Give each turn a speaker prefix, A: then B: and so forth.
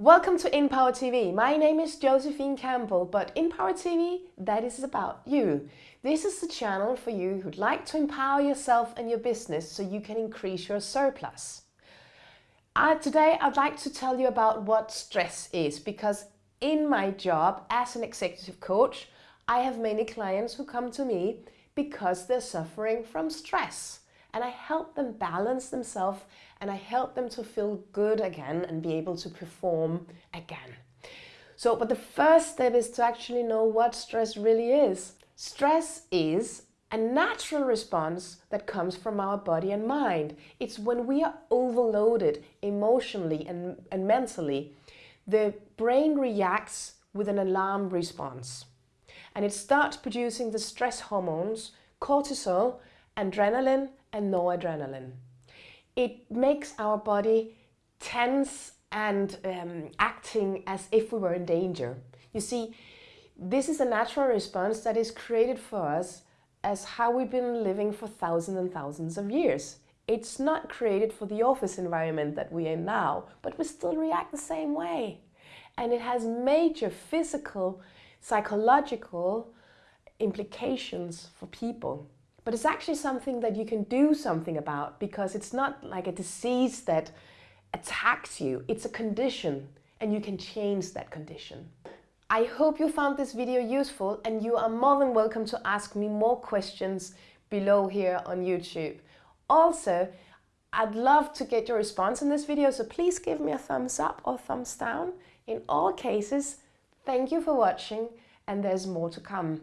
A: Welcome to InPower TV. My name is Josephine Campbell, but InPower TV, that is about you. This is the channel for you who'd like to empower yourself and your business so you can increase your surplus. Uh, today, I'd like to tell you about what stress is because in my job as an executive coach, I have many clients who come to me because they're suffering from stress and I help them balance themselves and I help them to feel good again and be able to perform again. So, but the first step is to actually know what stress really is. Stress is a natural response that comes from our body and mind. It's when we are overloaded emotionally and, and mentally, the brain reacts with an alarm response. And it starts producing the stress hormones, cortisol, adrenaline, and noradrenaline. It makes our body tense and um, acting as if we were in danger. You see, this is a natural response that is created for us as how we've been living for thousands and thousands of years. It's not created for the office environment that we're in now, but we still react the same way. And it has major physical, psychological implications for people. But it's actually something that you can do something about because it's not like a disease that attacks you. It's a condition and you can change that condition. I hope you found this video useful and you are more than welcome to ask me more questions below here on YouTube. Also, I'd love to get your response in this video, so please give me a thumbs up or thumbs down. In all cases, thank you for watching and there's more to come.